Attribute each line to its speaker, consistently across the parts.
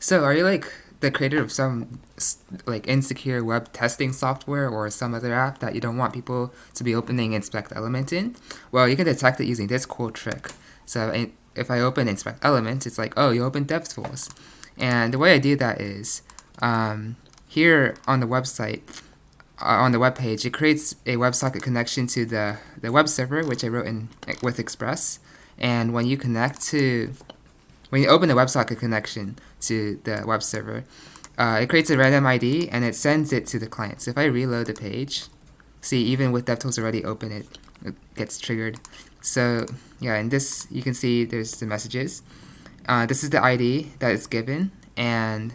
Speaker 1: So, are you like the creator of some like insecure web testing software or some other app that you don't want people to be opening Inspect Element in? Well, you can detect it using this cool trick. So, if I open Inspect Element, it's like, oh, you open DevTools. And the way I do that is um, here on the website, uh, on the web page, it creates a WebSocket connection to the, the web server, which I wrote in with Express. And when you connect to when you open the WebSocket connection to the web server, uh, it creates a random ID and it sends it to the client. So if I reload the page, see even with DevTools already open it, it gets triggered. So yeah, in this you can see there's the messages. Uh, this is the ID that is given and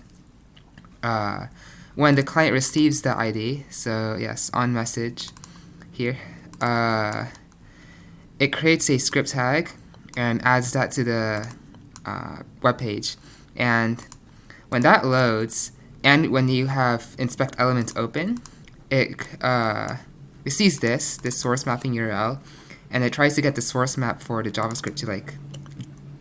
Speaker 1: uh, when the client receives the ID, so yes, on message here, uh, it creates a script tag and adds that to the uh, web page. And when that loads, and when you have inspect elements open, it, uh, sees this, this source mapping URL, and it tries to get the source map for the JavaScript to like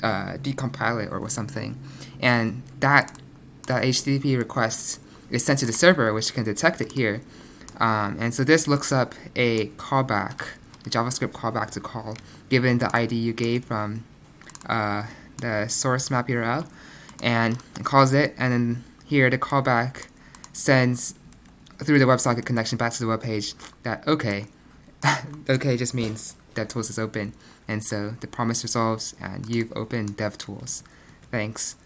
Speaker 1: uh, decompile it or something. And that, that HTTP request is sent to the server, which can detect it here. Um, and so this looks up a callback, a JavaScript callback to call, given the ID you gave from uh, the source map URL and calls it and then here the callback sends through the WebSocket connection back to the web page that okay okay just means DevTools is open and so the promise resolves and you've opened DevTools. Thanks.